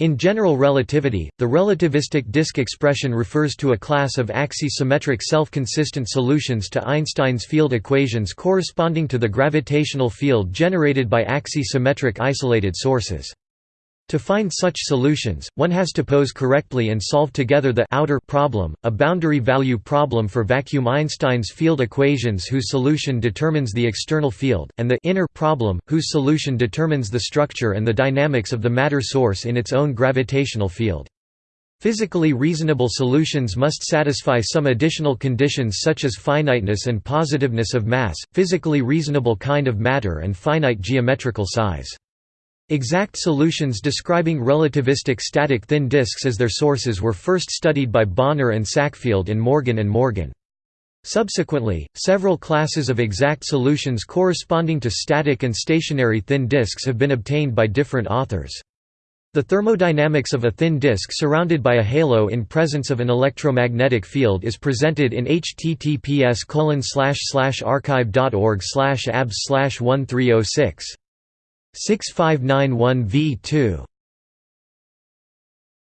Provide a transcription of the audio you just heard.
In general relativity, the relativistic disk expression refers to a class of axisymmetric self-consistent solutions to Einstein's field equations corresponding to the gravitational field generated by axisymmetric isolated sources. To find such solutions, one has to pose correctly and solve together the outer problem, a boundary value problem for vacuum Einstein's field equations whose solution determines the external field, and the inner problem, whose solution determines the structure and the dynamics of the matter source in its own gravitational field. Physically reasonable solutions must satisfy some additional conditions such as finiteness and positiveness of mass, physically reasonable kind of matter and finite geometrical size. Exact solutions describing relativistic static thin disks as their sources were first studied by Bonnor and Sackfield in Morgan and Morgan. Subsequently, several classes of exact solutions corresponding to static and stationary thin disks have been obtained by different authors. The thermodynamics of a thin disk surrounded by a halo in presence of an electromagnetic field is presented in https arxiv.org abs 1306 6591 v2